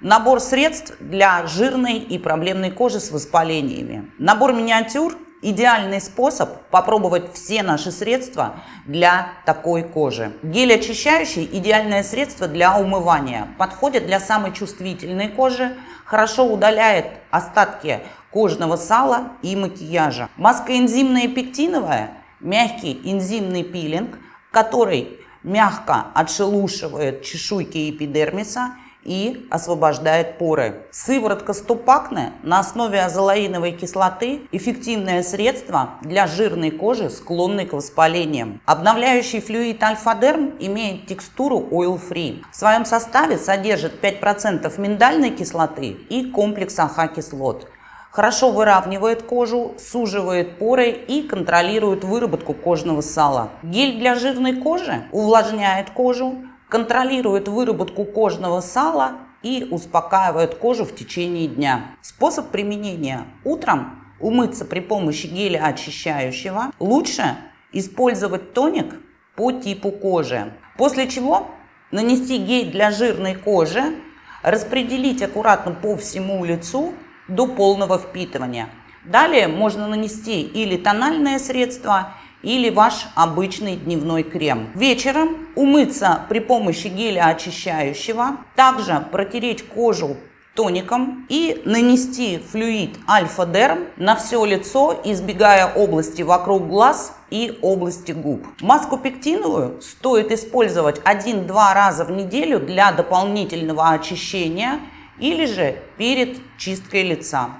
Набор средств для жирной и проблемной кожи с воспалениями. Набор миниатюр – идеальный способ попробовать все наши средства для такой кожи. Гель очищающий – идеальное средство для умывания. Подходит для самой чувствительной кожи, хорошо удаляет остатки кожного сала и макияжа. Маска энзимная пектиновая – мягкий энзимный пилинг, который мягко отшелушивает чешуйки эпидермиса – и освобождает поры. Сыворотка ступакне на основе азолаиновой кислоты – эффективное средство для жирной кожи, склонной к воспалениям. Обновляющий флюид альфа-дерм имеет текстуру oil-free. В своем составе содержит 5% миндальной кислоты и комплекс АХ-кислот хорошо выравнивает кожу, суживает поры и контролирует выработку кожного сала. Гель для жирной кожи увлажняет кожу, контролирует выработку кожного сала и успокаивает кожу в течение дня. Способ применения. Утром умыться при помощи геля очищающего. Лучше использовать тоник по типу кожи. После чего нанести гель для жирной кожи, распределить аккуратно по всему лицу до полного впитывания. Далее можно нанести или тональное средство, или ваш обычный дневной крем. Вечером умыться при помощи геля очищающего, также протереть кожу тоником и нанести флюид альфа-дерм на все лицо, избегая области вокруг глаз и области губ. Маску пектиновую стоит использовать 1-2 раза в неделю для дополнительного очищения или же перед чисткой лица.